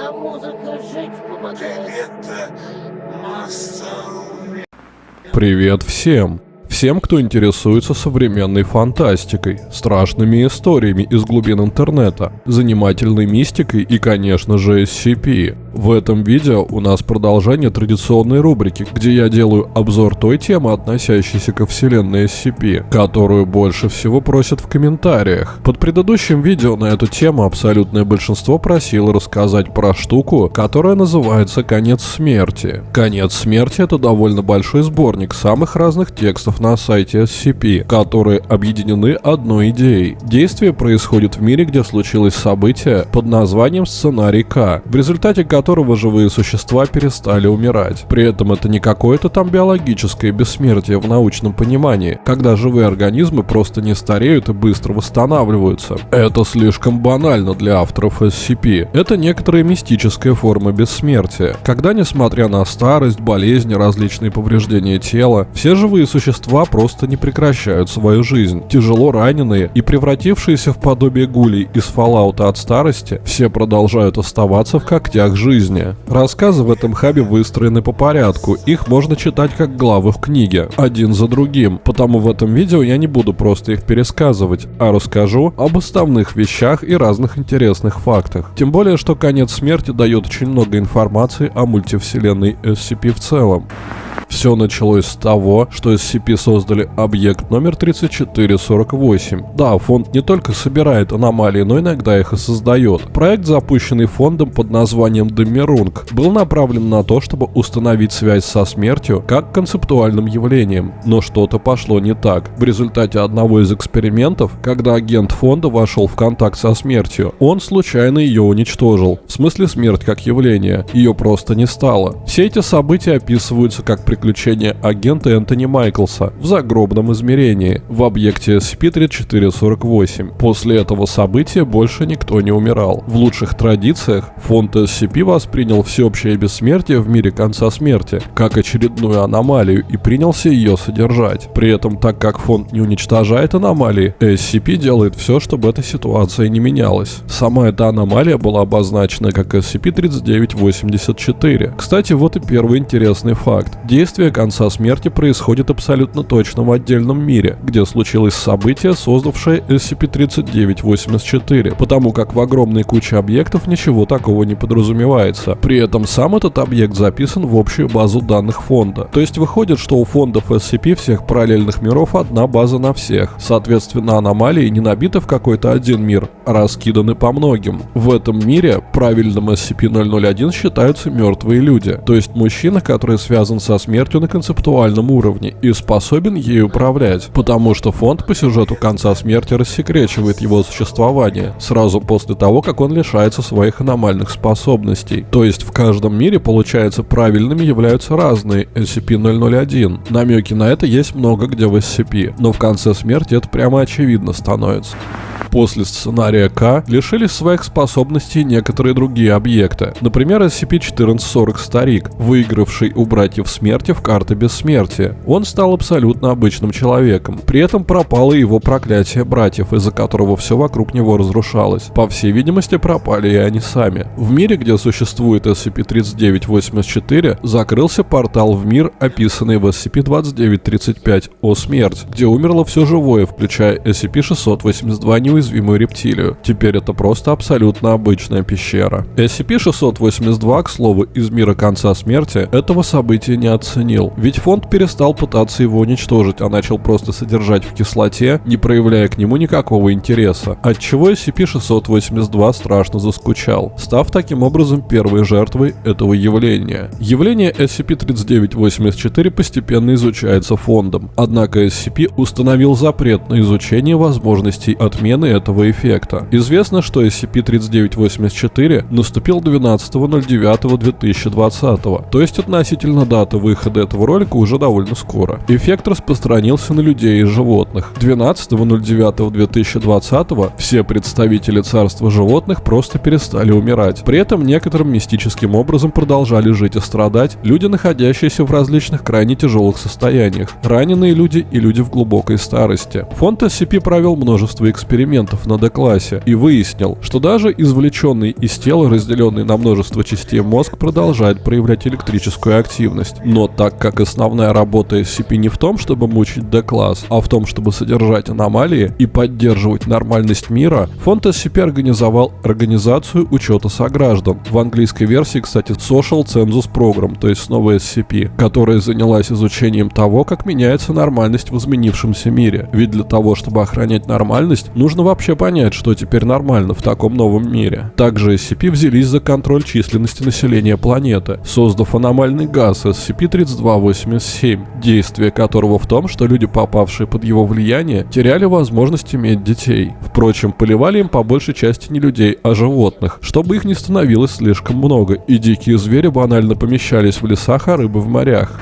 А музыка жить помогает. Привет всем! Всем, кто интересуется современной фантастикой, страшными историями из глубин интернета, занимательной мистикой и, конечно же, SCP. В этом видео у нас продолжение традиционной рубрики, где я делаю обзор той темы, относящейся ко вселенной SCP, которую больше всего просят в комментариях. Под предыдущим видео на эту тему абсолютное большинство просило рассказать про штуку, которая называется «Конец смерти». «Конец смерти» — это довольно большой сборник самых разных текстов на сайте SCP, которые объединены одной идеей. Действие происходит в мире, где случилось событие под названием «Сценарий К», в результате которого живые существа перестали умирать. При этом это не какое-то там биологическое бессмертие в научном понимании, когда живые организмы просто не стареют и быстро восстанавливаются. Это слишком банально для авторов SCP. Это некоторая мистическая форма бессмертия, когда несмотря на старость, болезни, различные повреждения тела, все живые существа существа просто не прекращают свою жизнь. Тяжело раненые и превратившиеся в подобие гулей из Fallout от старости, все продолжают оставаться в когтях жизни. Рассказы в этом хабе выстроены по порядку, их можно читать как главы в книге, один за другим, потому в этом видео я не буду просто их пересказывать, а расскажу об основных вещах и разных интересных фактах. Тем более, что конец смерти дает очень много информации о мультивселенной SCP в целом. Все началось с того, что SCP создали объект номер 3448. Да, фонд не только собирает аномалии, но иногда их и создает. Проект, запущенный фондом под названием Демерунг, был направлен на то, чтобы установить связь со смертью как концептуальным явлением. Но что-то пошло не так. В результате одного из экспериментов, когда агент фонда вошел в контакт со смертью, он случайно ее уничтожил. В смысле смерть как явление. Ее просто не стало. Все эти события описываются как приключения агента Энтони Майклса в загробном измерении в объекте SCP-3448. После этого события больше никто не умирал. В лучших традициях фонд SCP воспринял всеобщее бессмертие в мире конца смерти как очередную аномалию и принялся ее содержать. При этом, так как фонд не уничтожает аномалии, SCP делает все, чтобы эта ситуация не менялась. Сама эта аномалия была обозначена как SCP-3984. Кстати, вот и первый интересный факт. Действие конца смерти происходит абсолютно точно в отдельном мире, где случилось событие, создавшее SCP-3984, потому как в огромной куче объектов ничего такого не подразумевается. При этом сам этот объект записан в общую базу данных фонда. То есть выходит, что у фондов SCP всех параллельных миров одна база на всех. Соответственно, аномалии не набиты в какой-то один мир, а раскиданы по многим. В этом мире правильным SCP-001 считаются мертвые люди, то есть мужчина, который связан со смертью на концептуальном уровне и способен ей управлять, потому что фонд по сюжету конца смерти рассекречивает его существование сразу после того, как он лишается своих аномальных способностей. То есть в каждом мире, получается, правильными являются разные SCP-001. Намеки на это есть много где в SCP, но в конце смерти это прямо очевидно становится. После сценария К лишились своих способностей некоторые другие объекты. Например, SCP-1440 Старик, выигравший у братьев смерти в карты бессмертия. Он стал абсолютно обычным человеком. При этом пропало его проклятие братьев, из-за которого все вокруг него разрушалось. По всей видимости, пропали и они сами. В мире, где существует SCP-3984, закрылся портал в мир, описанный в SCP-2935 «О смерть», где умерло все живое, включая SCP-682 неуязвимую рептилию. Теперь это просто абсолютно обычная пещера. SCP-682, к слову, из мира конца смерти, этого события не оценил. Ведь фонд перестал пытаться его уничтожить, а начал просто содержать в кислоте, не проявляя к нему никакого интереса. Отчего SCP-682 страшно заскучал, став таким образом первой жертвой этого явления. Явление SCP-3984 постепенно изучается фондом, однако SCP установил запрет на изучение возможностей отмены этого эффекта. Известно, что SCP-3984 наступил 12.09.2020, то есть относительно даты выхода этого ролика уже довольно скоро. Эффект распространился на людей и животных. 12.09.2020 все представители царства животных просто перестали умирать. При этом некоторым мистическим образом продолжали жить и страдать люди, находящиеся в различных крайне тяжелых состояниях, раненые люди и люди в глубокой старости. Фонд SCP провел множество экспериментов экспериментов на D-классе и выяснил, что даже извлеченный из тела, разделенный на множество частей мозг продолжает проявлять электрическую активность. Но так как основная работа SCP не в том, чтобы мучить D-класс, а в том, чтобы содержать аномалии и поддерживать нормальность мира, фонд SCP организовал организацию учета сограждан. В английской версии, кстати, Social Census Program, то есть снова SCP, которая занялась изучением того, как меняется нормальность в изменившемся мире. Ведь для того, чтобы охранять нормальность, нужно вообще понять, что теперь нормально в таком новом мире. Также SCP взялись за контроль численности населения планеты, создав аномальный газ SCP-3287, действие которого в том, что люди, попавшие под его влияние, теряли возможность иметь детей. Впрочем, поливали им по большей части не людей, а животных, чтобы их не становилось слишком много, и дикие звери банально помещались в лесах, а рыбы в морях.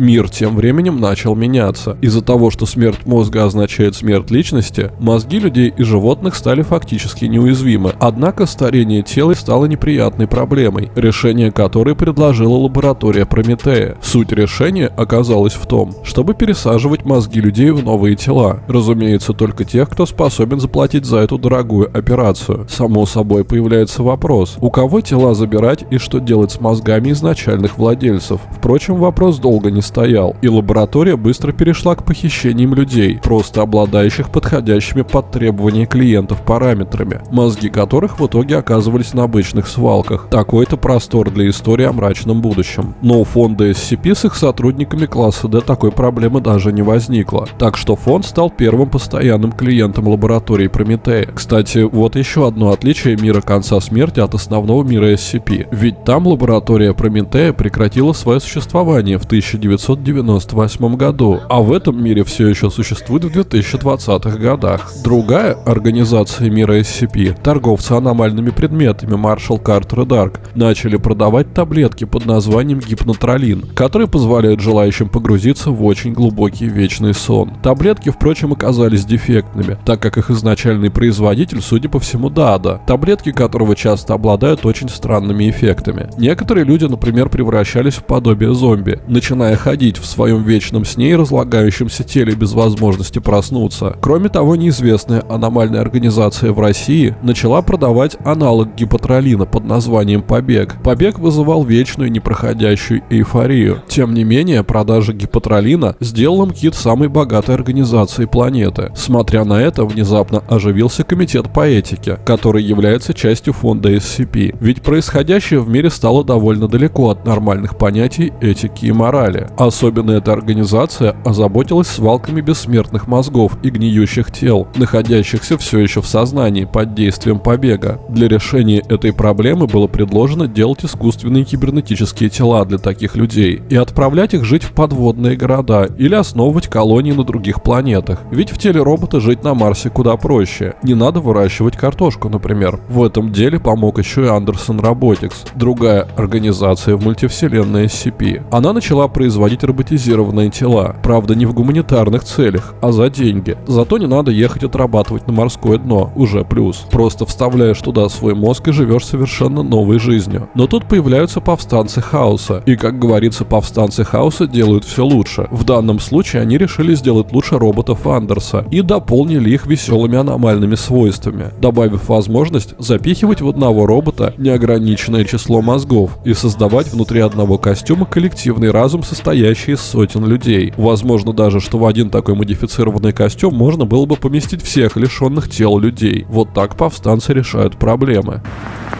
Мир тем временем начал меняться. Из-за того, что смерть мозга означает смерть личности, мозги людей и животных стали фактически неуязвимы. Однако старение тела стало неприятной проблемой, решение которой предложила лаборатория Прометея. Суть решения оказалась в том, чтобы пересаживать мозги людей в новые тела. Разумеется, только тех, кто способен заплатить за эту дорогую операцию. Само собой появляется вопрос, у кого тела забирать и что делать с мозгами изначальных владельцев. Впрочем, вопрос долго не стоял, и лаборатория быстро перешла к похищениям людей, просто обладающих подходящими под требования клиентов параметрами, мозги которых в итоге оказывались на обычных свалках. Такой-то простор для истории о мрачном будущем. Но у фонда SCP с их сотрудниками класса D такой проблемы даже не возникло. Так что фонд стал первым постоянным клиентом лаборатории Прометея. Кстати, вот еще одно отличие мира конца смерти от основного мира SCP. Ведь там лаборатория Прометея прекратила свое существование в 1900 1998 году, а в этом мире все еще существует в 2020-х годах. Другая организация мира SCP, торговцы аномальными предметами Marshall Carter Dark, начали продавать таблетки под названием гипнотролин, которые позволяют желающим погрузиться в очень глубокий вечный сон. Таблетки, впрочем, оказались дефектными, так как их изначальный производитель, судя по всему, Дада, таблетки которого часто обладают очень странными эффектами. Некоторые люди, например, превращались в подобие зомби, начиная ходить в своем вечном сне и разлагающемся теле без возможности проснуться. Кроме того, неизвестная аномальная организация в России начала продавать аналог гипотролина под названием «Побег». «Побег» вызывал вечную непроходящую эйфорию. Тем не менее, продажа гипотролина сделала МКИТ самой богатой организацией планеты. Смотря на это, внезапно оживился комитет по этике, который является частью фонда SCP. Ведь происходящее в мире стало довольно далеко от нормальных понятий этики и морали. Особенно эта организация озаботилась свалками бессмертных мозгов и гниющих тел, находящихся все еще в сознании под действием побега. Для решения этой проблемы было предложено делать искусственные кибернетические тела для таких людей и отправлять их жить в подводные города или основывать колонии на других планетах. Ведь в теле робота жить на Марсе куда проще. Не надо выращивать картошку, например. В этом деле помог еще и Андерсон Robotics, другая организация в мультивселенной SCP. Она начала производить производить роботизированные тела. Правда, не в гуманитарных целях, а за деньги. Зато не надо ехать отрабатывать на морское дно, уже плюс. Просто вставляешь туда свой мозг и живешь совершенно новой жизнью. Но тут появляются повстанцы хаоса. И, как говорится, повстанцы хаоса делают все лучше. В данном случае они решили сделать лучше роботов Андерса и дополнили их веселыми аномальными свойствами, добавив возможность запихивать в одного робота неограниченное число мозгов и создавать внутри одного костюма коллективный разум, состоящий состоящий из сотен людей. Возможно даже, что в один такой модифицированный костюм можно было бы поместить всех лишенных тел людей. Вот так повстанцы решают проблемы.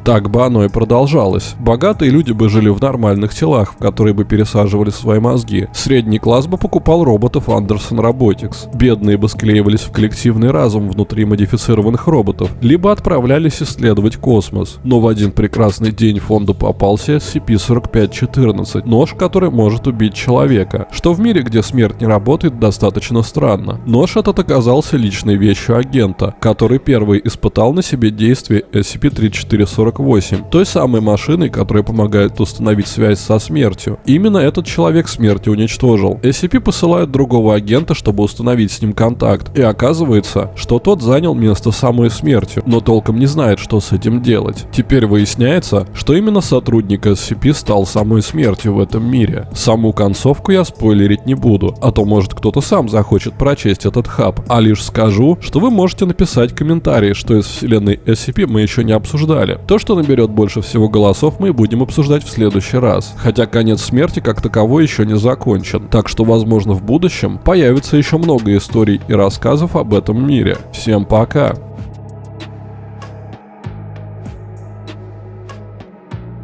Так бы оно и продолжалось. Богатые люди бы жили в нормальных телах, в которые бы пересаживали свои мозги. Средний класс бы покупал роботов Anderson Robotics. Бедные бы склеивались в коллективный разум внутри модифицированных роботов, либо отправлялись исследовать космос. Но в один прекрасный день фонду попался SCP-4514, нож, который может убить человека, что в мире, где смерть не работает, достаточно странно. Нож этот оказался личной вещью агента, который первый испытал на себе действие SCP-3440 SCP-148, той самой машиной, которая помогает установить связь со смертью. Именно этот человек смерти уничтожил. SCP посылает другого агента, чтобы установить с ним контакт, и оказывается, что тот занял место самой смертью, но толком не знает, что с этим делать. Теперь выясняется, что именно сотрудник SCP стал самой смертью в этом мире. Саму концовку я спойлерить не буду, а то может кто-то сам захочет прочесть этот хаб, а лишь скажу, что вы можете написать комментарии, что из вселенной SCP мы еще не обсуждали. То, что наберет больше всего голосов, мы будем обсуждать в следующий раз. Хотя конец смерти как таковой еще не закончен, так что возможно в будущем появится еще много историй и рассказов об этом мире. Всем пока!